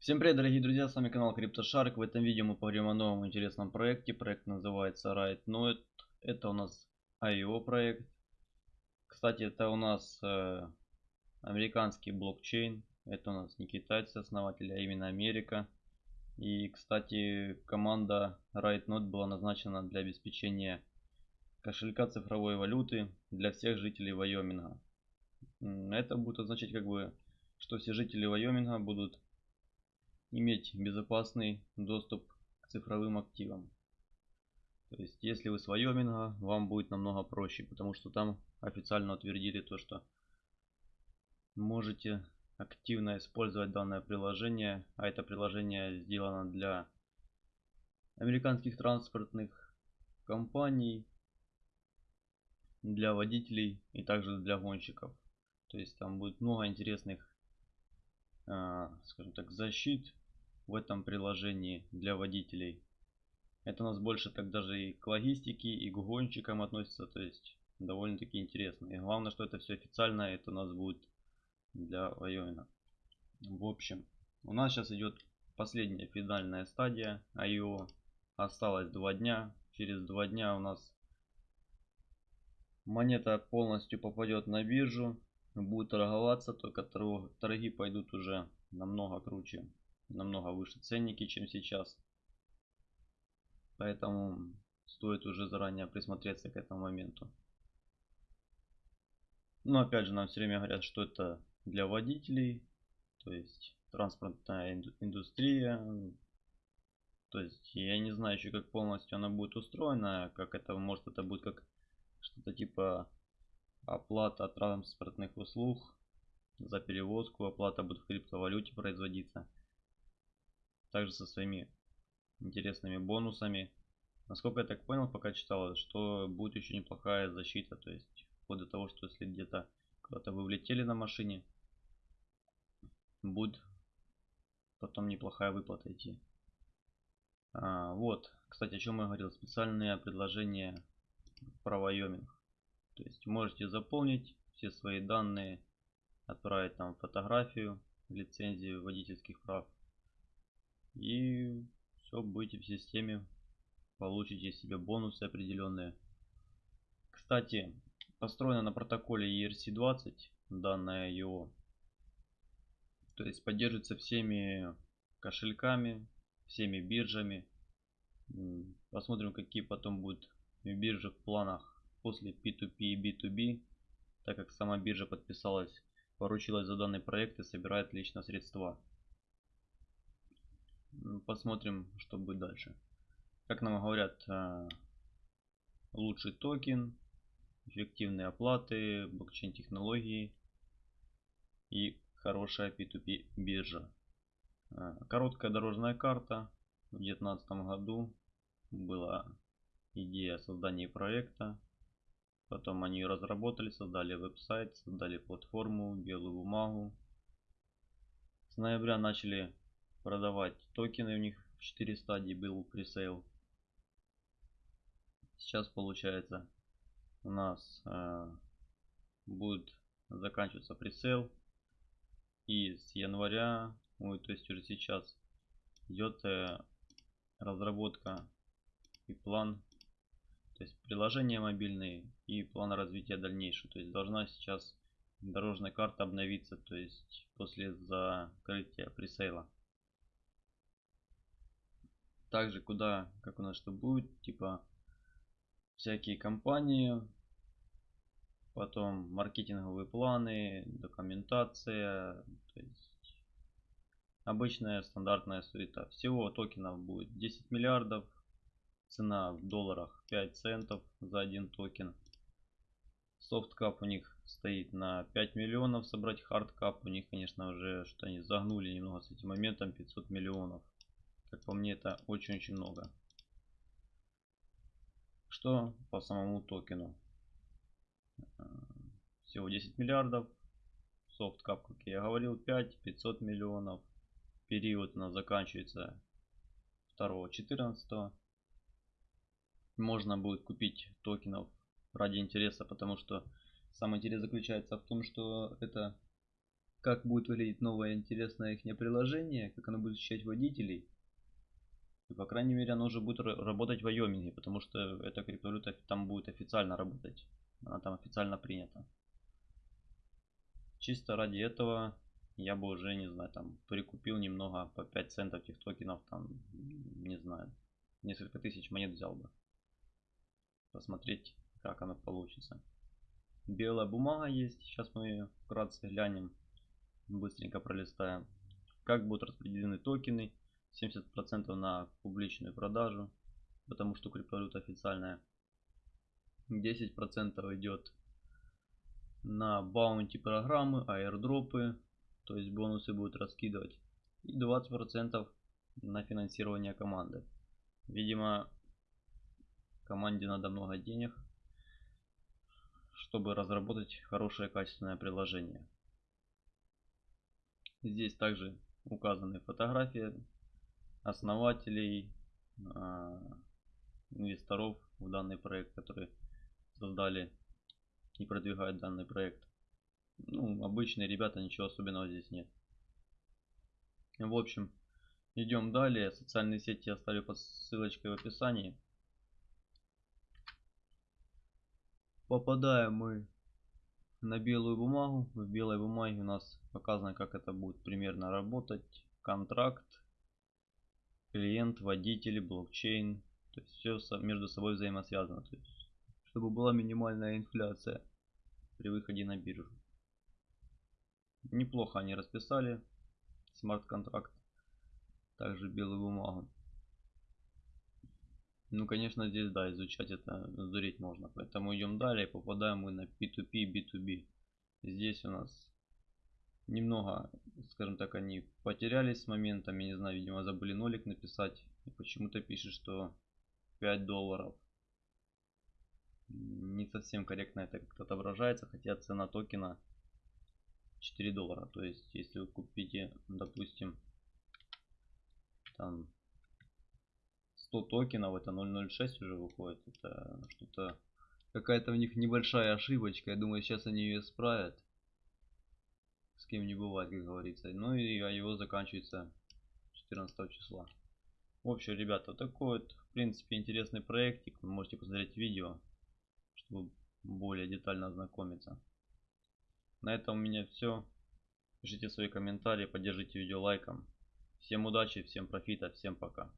Всем привет, дорогие друзья, с вами канал CryptoShark. В этом видео мы поговорим о новом интересном проекте. Проект называется RightNode. Это у нас IO проект. Кстати, это у нас э, американский блокчейн. Это у нас не китайцы основатели, а именно Америка. И, кстати, команда RightNode была назначена для обеспечения кошелька цифровой валюты для всех жителей Вайоминга. Это будет означать, как бы, что все жители Вайоминга будут иметь безопасный доступ к цифровым активам. То есть, если вы с Вайоминга, вам будет намного проще, потому что там официально утвердили то, что можете активно использовать данное приложение, а это приложение сделано для американских транспортных компаний, для водителей и также для гонщиков. То есть там будет много интересных, а, скажем так, защит в этом приложении для водителей. Это у нас больше так даже и к логистике, и к гонщикам относится, то есть довольно-таки интересно. И главное, что это все официально, это у нас будет для Вайомина. В общем, у нас сейчас идет последняя финальная стадия IO. Осталось два дня. Через два дня у нас монета полностью попадет на биржу. Будет торговаться, только торги пойдут уже намного круче намного выше ценники, чем сейчас. Поэтому стоит уже заранее присмотреться к этому моменту. Но опять же нам все время говорят, что это для водителей, то есть транспортная индустрия. То есть я не знаю еще как полностью она будет устроена, как это может это будет как что-то типа оплата транспортных услуг за перевозку, оплата будет в криптовалюте производиться также со своими интересными бонусами. Насколько я так понял, пока читал, что будет еще неплохая защита, то есть вплоть до того, что если где-то куда-то вы влетели на машине, будет потом неплохая выплата идти. А, вот, кстати, о чем я говорил, специальное предложение про Wyoming. То есть можете заполнить все свои данные, отправить там фотографию, лицензию водительских прав и все, будете в системе, получите себе бонусы определенные. Кстати, построено на протоколе ERC20 данное его. То есть поддерживается всеми кошельками, всеми биржами. Посмотрим, какие потом будут биржи в планах после P2P и B2B, так как сама биржа подписалась, поручилась за данный проект и собирает лично средства. Посмотрим, что будет дальше. Как нам говорят, э, лучший токен, эффективные оплаты, блокчейн технологии и хорошая P2P биржа. Э, короткая дорожная карта. В 2019 году была идея создания проекта. Потом они ее разработали, создали веб-сайт, создали платформу, белую бумагу. С ноября начали продавать токены у них в 4 стадии был presale. Сейчас получается у нас э, будет заканчиваться пресейл. И с января, ой, то есть уже сейчас идет э, разработка и план, то есть приложение мобильные и план развития дальнейшего. То есть должна сейчас дорожная карта обновиться, то есть после закрытия пресейла также куда, как у нас что будет, типа всякие компании, потом маркетинговые планы, документация, то есть обычная стандартная суета. Всего токенов будет 10 миллиардов, цена в долларах 5 центов за один токен. Soft cap у них стоит на 5 миллионов, собрать hard cap у них, конечно, уже что они загнули немного с этим моментом 500 миллионов. Как по мне, это очень-очень много. Что по самому токену? Э, всего 10 миллиардов. Софткап, как я говорил, 5, 500 миллионов. Период у нас заканчивается 2-14. Можно будет купить токенов ради интереса, потому что сам интерес заключается в том, что это как будет выглядеть новое интересное их приложение, как оно будет защищать водителей. И, по крайней мере, оно уже будет работать в Вайоминге, потому что эта криптовалюта там будет официально работать. Она там официально принята. Чисто ради этого я бы уже, не знаю, там прикупил немного по 5 центов этих токенов, там, не знаю, несколько тысяч монет взял бы. Посмотреть, как оно получится. Белая бумага есть, сейчас мы ее вкратце глянем, быстренько пролистаем. Как будут распределены токены, 70% на публичную продажу, потому что криптовалюта официальная. 10% идет на баунти программы, аирдропы, то есть бонусы будут раскидывать. И 20% на финансирование команды. Видимо, команде надо много денег, чтобы разработать хорошее качественное приложение. Здесь также указаны фотографии основателей, а, инвесторов в данный проект, которые создали и продвигают данный проект. Ну, обычные ребята, ничего особенного здесь нет. В общем, идем далее. Социальные сети я оставлю под ссылочкой в описании. Попадаем мы на белую бумагу. В белой бумаге у нас показано, как это будет примерно работать. Контракт, клиент, водитель, блокчейн. То есть все между собой взаимосвязано. То есть, чтобы была минимальная инфляция при выходе на биржу. Неплохо они расписали смарт-контракт. Также белую бумагу. Ну, конечно, здесь, да, изучать это сдуреть можно. Поэтому идем далее. Попадаем мы на P2P, B2B. Здесь у нас немного, скажем так, они потерялись с моментом. Я не знаю, видимо, забыли нолик написать. И почему-то пишет, что 5 долларов. Не совсем корректно это как-то отображается, хотя цена токена 4 доллара. То есть, если вы купите, допустим, там 100 токенов, это 0.06 уже выходит. Это что-то, какая-то у них небольшая ошибочка. Я думаю, сейчас они ее исправят. С кем не бывает, как говорится. Ну и а его заканчивается 14 числа. В общем, ребята, такой вот, в принципе, интересный проектик. Вы можете посмотреть видео, чтобы более детально ознакомиться. На этом у меня все. Пишите свои комментарии, поддержите видео лайком. Всем удачи, всем профита, всем пока.